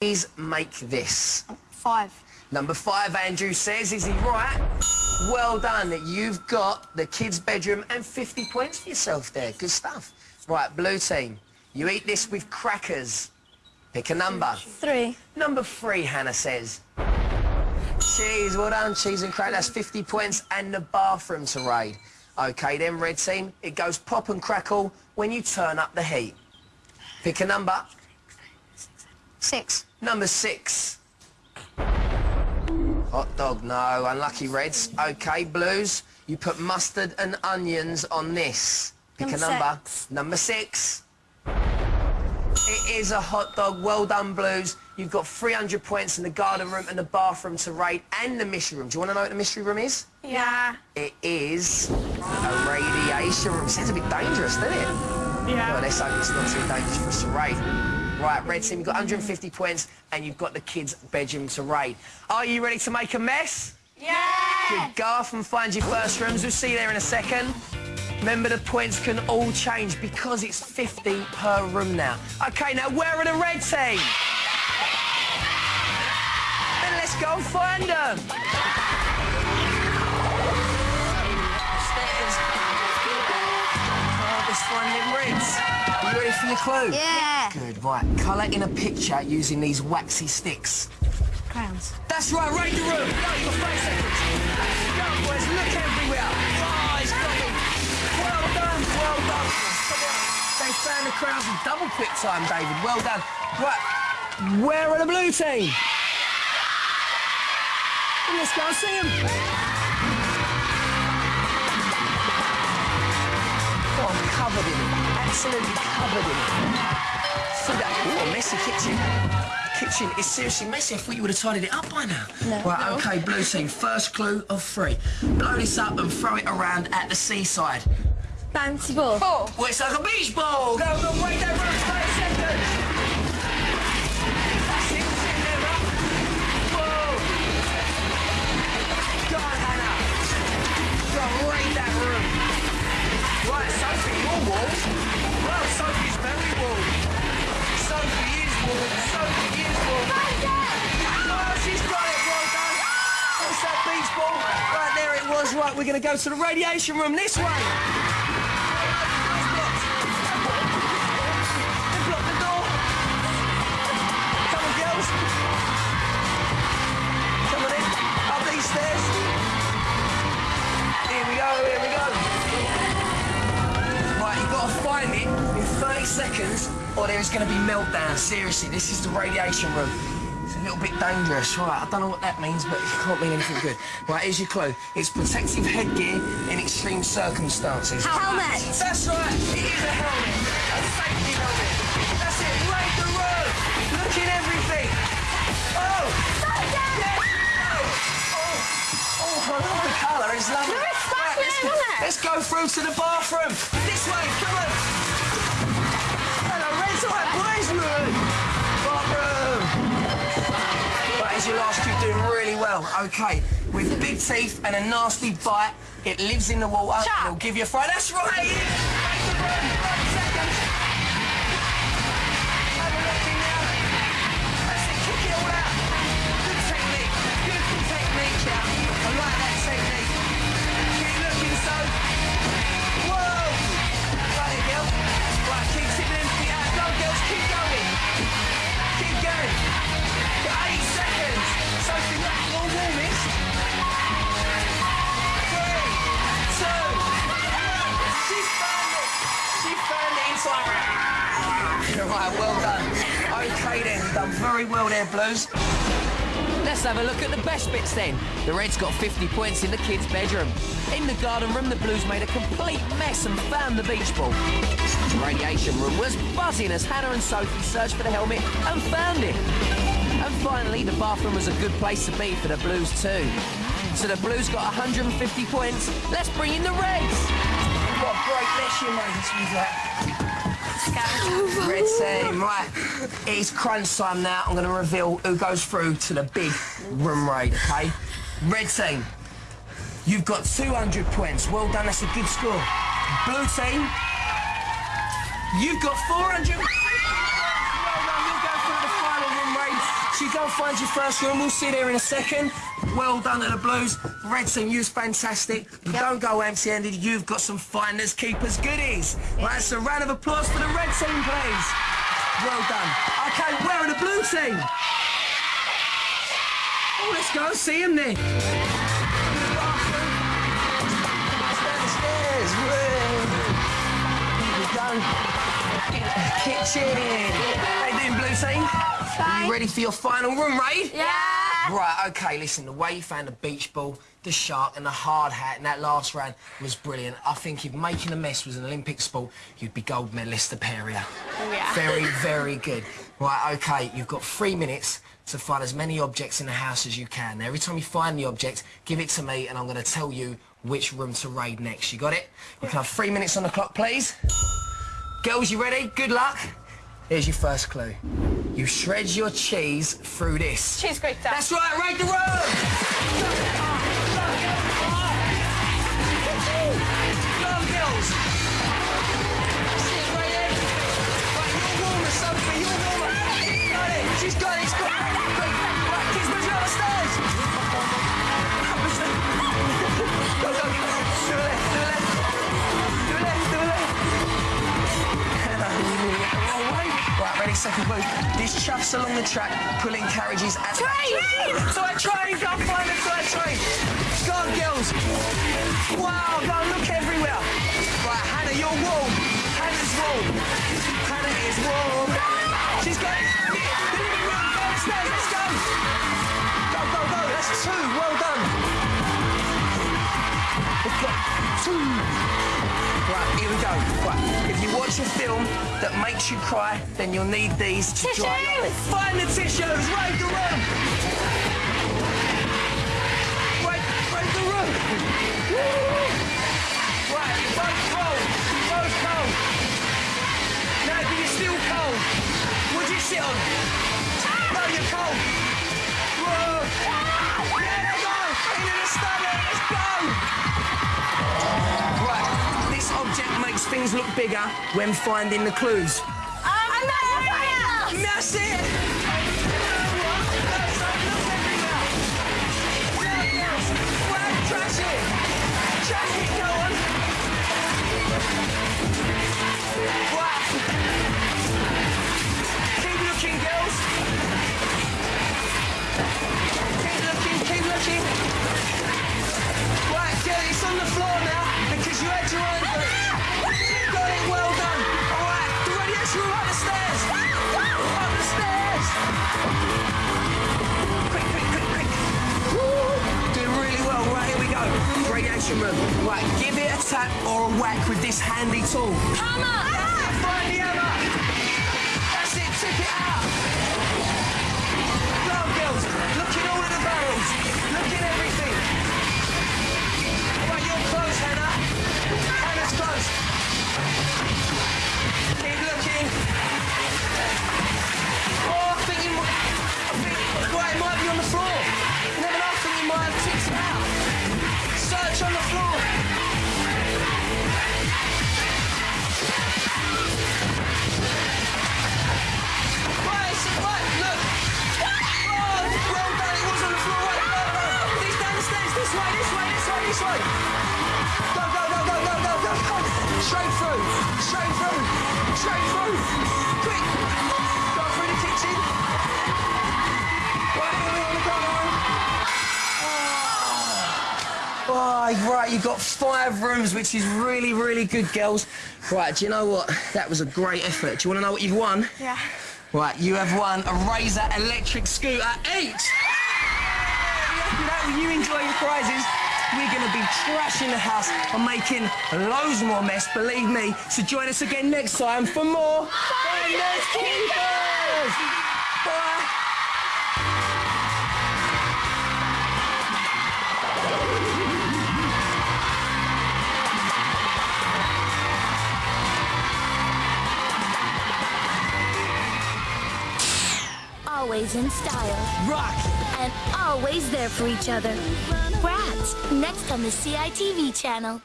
Please make this. Five. Number five, Andrew says, is he right? Well done. You've got the kids' bedroom and 50 points for yourself there. Good stuff. Right, blue team. You eat this with crackers. Pick a number. Three. Number three, Hannah says. Cheese, well done, cheese and crack. That's 50 points and the bathroom to raid. OK, then, red team, it goes pop and crackle when you turn up the heat. Pick a number. Six. Number six. Hot dog, no. Unlucky Reds. OK, Blues. You put mustard and onions on this. Pick Number a number. six. Number six. It is a hot dog. Well done, Blues. You've got 300 points in the garden room and the bathroom to rate and the mystery room. Do you want to know what the mystery room is? Yeah. It is a radiation room. Sounds a bit dangerous, doesn't it? Yeah. Well, let's hope it's not too dangerous for us to raid. Right, Red Team, you've got 150 points and you've got the kids' bedroom to raid. Are you ready to make a mess? Yeah. Good. Go off and find your first rooms. We'll see you there in a second. Remember, the points can all change because it's 50 per room now. OK, now, where are the Red Team? Then let's go and find them. Upstairs. Oh, let's find Reds. You ready for your clue? Yeah. Good, right. Colour in a picture using these waxy sticks. Crowns. That's right, raid the room. Go, you've got five seconds. Go, boys, look everywhere. He's got. Well done, well done. They found the crowds in double quick time, David. Well done. Right, where are the blue team? Let's go and see them. Oh, I'm covered in it. Absolutely covered in it. See that? Oh, messy kitchen. Kitchen is seriously messy. I thought you would have tidied it up by now. No. Right, No. OK, blue team. First clue of three. Blow this up and throw it around at the seaside. Bouncy ball. Oh, well, it's like a beach ball. Go, go, wait that room. 30 seconds. That's it. Sitting there, up. Whoa. Go on, Hannah. Go, raid that room. Right, Sophie, you're warm. Sophie's very warm. Sophie is warm. Sophie is warm. Oh, she's got it. Well done. What's that beach ball? Right, there it was. Right, we're going to go to the radiation room this way. Or there is going to be meltdown. Seriously, this is the radiation room. It's a little bit dangerous. Right, I don't know what that means, but it can't mean anything good. Right, here's your clue. It's protective headgear in extreme circumstances. Helmet. That's right. It is a helmet. A safety helmet. That's it. Raid the room. Look in everything. Oh. Yes. Oh. Oh, I love the colour. It's lovely. Right, let's, let's go through to the bathroom. Really well. OK. With big teeth and a nasty bite, it lives in the water it'll give you a fright. That's right. Very well there, Blues. Let's have a look at the best bits then. The Reds got 50 points in the kids' bedroom. In the garden room, the Blues made a complete mess and found the beach ball. The radiation room was buzzing as Hannah and Sophie searched for the helmet and found it. And finally, the bathroom was a good place to be for the Blues too. So the Blues got 150 points. Let's bring in the Reds. What a great mess you made this with that. Red team, right. It's crunch time now. I'm going to reveal who goes through to the big room raid, OK? Red team, you've got 200 points. Well done, that's a good score. Blue team, you've got 400 you go and find your first room. We'll see there in a second. Well done to the Blues. Red team, you was fantastic. You don't go empty-handed. You've got some finders, keepers, goodies. Right, so a round of applause for the red team, please. Well done. Okay, where are the blue team? Oh, let's go see them then. Kitchen. How you doing, blue team? Are you ready for your final room, Ray? Yeah. Right, okay, listen, the way you found the beach ball, the shark and the hard hat in that last round was brilliant. I think if making a mess was an Olympic sport, you'd be gold medalist at Peria. Oh, yeah. Very, very good. Right, okay, you've got three minutes to find as many objects in the house as you can. Now, every time you find the object, give it to me and I'm going to tell you which room to raid next. You got it? You can have three minutes on the clock, please. Girls, you ready? Good luck. Here's your first clue. You shred your cheese through this. Cheese grater. That's right, raid the room! The track pulling carriages at the Train! Toy train, go and find the toy train. Go on, girls. Wow, go and look everywhere. Right, Hannah, you're warm. Hannah's warm. Hannah is warm. She's it. The living room, go upstairs, let's go. Go, go, go, that's two, well done. Two. Right, here we go. Right, if you watch a film that makes you cry, then you'll need these to dry your... Find the tissues, raid the room. Raid, raid the room. Bigger when finding the clues. That's it! Trash it! Trash it, go on! Right. Keep looking, girls. Room. Right, give it a tap or a whack with this handy tool. Hammer! Find the hammer. That's it, tip it out. Go, girls. Look in all of the barrels. Way, this way, this way. Go, go, go, go, go, go, go, go. Straight through, straight through, straight through. Quick. Go through the kitchen. Right, here we are, look on, Oh, right, you've got five rooms, which is really, really good, girls. Right, do you know what? That was a great effort. Do you want to know what you've won? Yeah. Right, you have won a Razor electric scooter each. Happy that when you enjoy your prizes, we're going to be trashing the house and making loads more mess, believe me. So join us again next time for more Finders Keepers. Always in style Rock. and always there for each other. Bratz, next on the CITV channel.